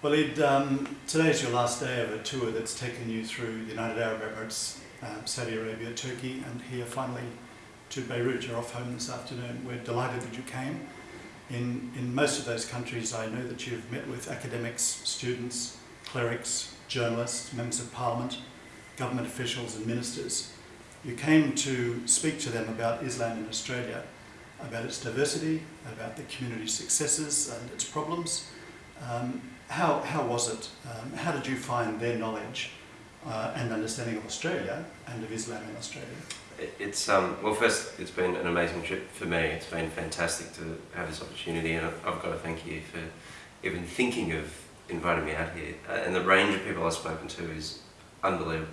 Well, Ed, um, today is your last day of a tour that's taken you through the United Arab Emirates, um, Saudi Arabia, Turkey, and here finally to Beirut. You're off home this afternoon. We're delighted that you came. In, in most of those countries, I know that you've met with academics, students, clerics, journalists, members of parliament, government officials, and ministers. You came to speak to them about Islam in Australia, about its diversity, about the community's successes and its problems. Um, how, how was it? Um, how did you find their knowledge uh, and understanding of Australia and of Islam in Australia? It's um, well, first, it's been an amazing trip for me. It's been fantastic to have this opportunity, and I've, got to thank you for even thinking of inviting me out here. Uh, and the range of people I've spoken to is unbelievable.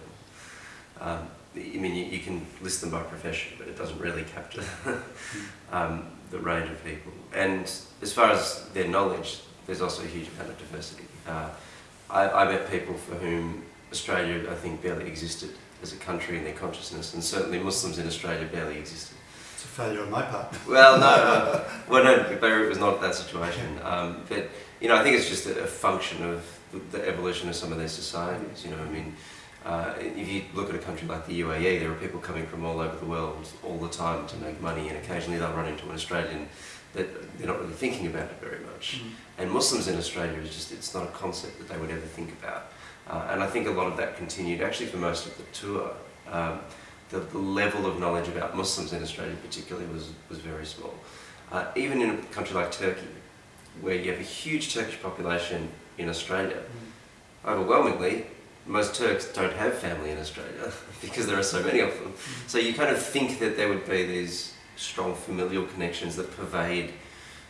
Um, I mean, you, you, can list them by profession, but it doesn't really capture um, the range of people. And as far as their knowledge, there's also a huge amount of diversity. Uh, I, I met people for whom Australia, I think, barely existed as a country in their consciousness, and certainly Muslims in Australia barely existed. It's a failure on my part. Well, no, uh, well, no, Beirut was not that situation. Um, but, you know, I think it's just a, a function of the, the, evolution of some of their societies, you know, I mean, uh, if you look at a country like the UAE, there are people coming from all over the world all the time to make money, and occasionally they'll run into an Australian that they're not really thinking about it very much. Mm. And Muslims in Australia is just, it's not a concept that they would ever think about. Uh, and I think a lot of that continued actually for most of the tour. Um, the, the, level of knowledge about Muslims in Australia particularly was, was very small. Uh, even in a country like Turkey, where you have a huge Turkish population in Australia, mm. overwhelmingly, most Turks don't have family in Australia because there are so many of them. Mm. So you kind of think that there would be these strong familial connections that pervade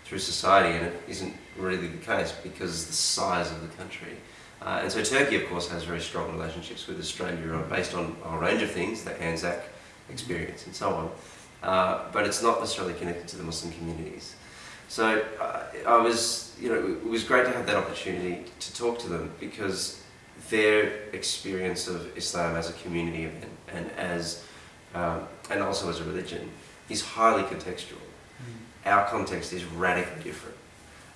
through society, and it isn't really the case because of the size of the country. Uh, and so Turkey, of course, has very strong relationships with Australia based on a range of things, the Anzac experience and so on. Uh, but it's not necessarily connected to the Muslim communities. So uh, I was, you know, it was great to have that opportunity to talk to them because their experience of Islam as a community event and as, um, and also as a religion is highly contextual. Mm. Our context is radically different.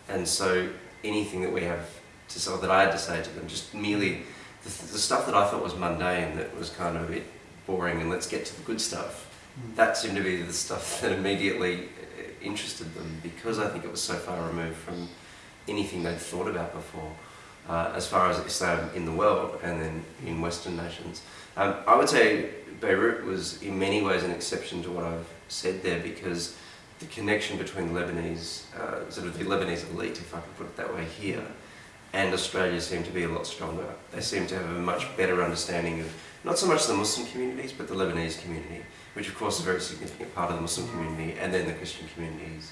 And so anything that we have to say, that I had to say to them, just merely the, the, stuff that I thought was mundane, that was kind of a bit boring and let's get to the good stuff, mm. that seemed to be the stuff that immediately uh, interested them because I think it was so far removed from anything they'd thought about before. Uh, as far as Islam in the world and then in Western nations. Um, I would say Beirut was in many ways an exception to what I've said there because the connection between Lebanese, uh, sort of the Lebanese elite, if I can put it that way here, and Australia seemed to be a lot stronger. They seem to have a much better understanding of not so much the Muslim communities, but the Lebanese community, which of course is a very significant part of the Muslim community, and then the Christian communities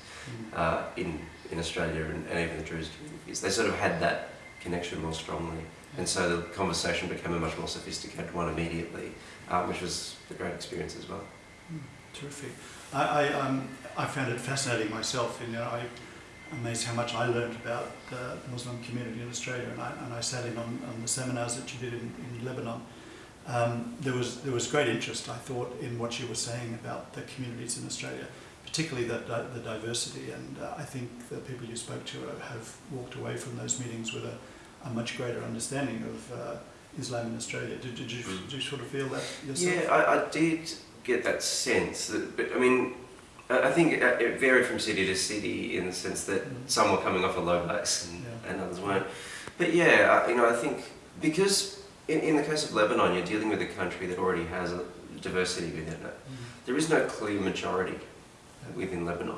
uh, in, in Australia and, and even the Druze communities. They sort of had that connection more strongly. And so the conversation became a much more sophisticated one immediately, uh, which was a great experience as well. Terrific. I, I, um, I found it fascinating myself. You know, I, amazed how much I learned about the Muslim community in Australia, and I, and I sat in on, on the seminars that you did in, in Lebanon. Um, there was there was great interest, I thought, in what you were saying about the communities in Australia, particularly the, the diversity. And uh, I think the people you spoke to have walked away from those meetings with a, a much greater understanding of uh, Islam in Australia. Did, did, you, mm. did you sort of feel that yourself? Yeah, I, I did get that sense. That, but I mean, I think it varied from city to city in the sense that mm. some were coming off a low base and, yeah. and others weren't. But yeah, you know, I think because in, in the case of Lebanon, you're dealing with a country that already has a diversity within it. Mm. There is no clear majority within Lebanon.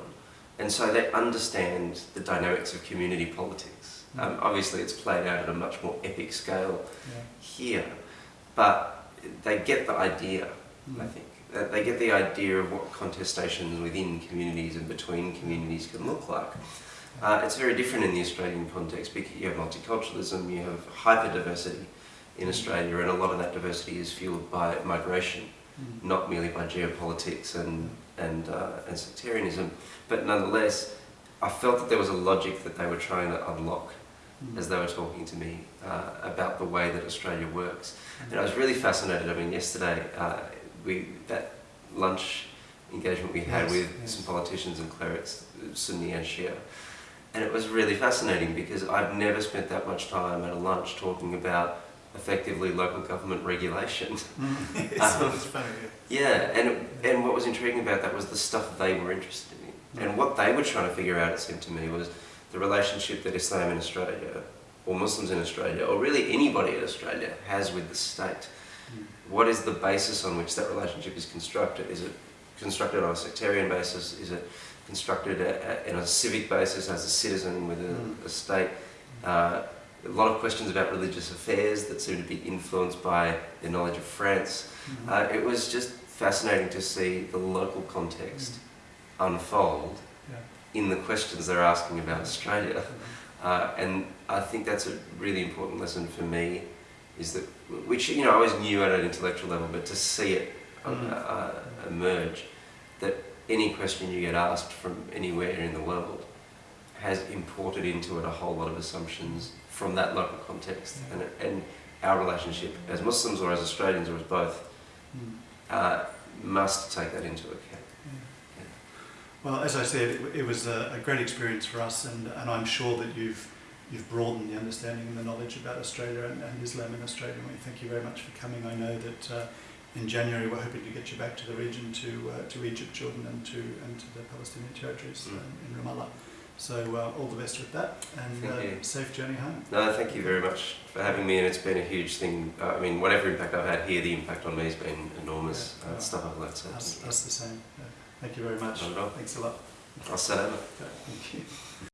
And so they understand the dynamics of community politics. Mm. Um, obviously, it's played out at a much more epic scale yeah. here, but they get the idea, I think they get the idea of what contestations within communities and between communities can look like. Uh, it's very different in the Australian context because you have multiculturalism, you have hyper-diversity in Australia and a lot of that diversity is fueled by migration, mm. not merely by geopolitics and, and, uh, and sectarianism, but nonetheless I felt that there was a logic that they were trying to unlock mm. as they were talking to me uh, about the way that Australia works. Mm. And I was really fascinated, I mean yesterday uh, we that lunch engagement we had yes, with yes. some politicians and clerics, Sunni and Shia, And it was really fascinating because I've never spent that much time at a lunch talking about effectively local government regulation. Mm. Um, it's funny. Yeah, and and what was intriguing about that was the stuff they were interested in, and what they were trying to figure out. It seemed to me was the relationship that Islam in Australia, or Muslims in Australia, or really anybody in Australia has with the state. What is the basis on which that relationship is constructed? Is it constructed on a sectarian basis? Is it constructed a, a, in a civic basis as a citizen with a, Mm. a state? Uh, a lot of questions about religious affairs that seem to be influenced by their knowledge of France. Mhm. Uh, it was just fascinating to see the local context unfold in the questions they're asking about Australia. Uh, and I think that's a really important lesson for me, is that, which, you know, I always knew at an intellectual level, but to see it uh, Mm. uh, emerge, that any question you get asked from anywhere in the world has imported into it a whole lot of assumptions from that local context. Yeah. And, and our relationship as Muslims or as Australians or as both Mm. uh, must take that into account. Yeah. Well, as I said, it, it was a, a great experience for us, and, and I'm sure that you've you've broadened the understanding and the knowledge about Australia and, and Islam in Australia. And we thank you very much for coming. I know that uh, in January we're hoping to get you back to the region, to uh, to Egypt, Jordan, and to and to the Palestinian territories Mm. um, in Ramallah. So uh, all the best with that, and uh, safe journey home. No, thank you very much for having me, and it's been a huge thing. Uh, I mean, whatever impact I've had here, the impact on me has been enormous. Yeah. Uh, stuff I've learnt. So Us, us the same. Yeah. Thank you very much. Not at all. Thanks a lot. I'll set over. Okay, Thank you.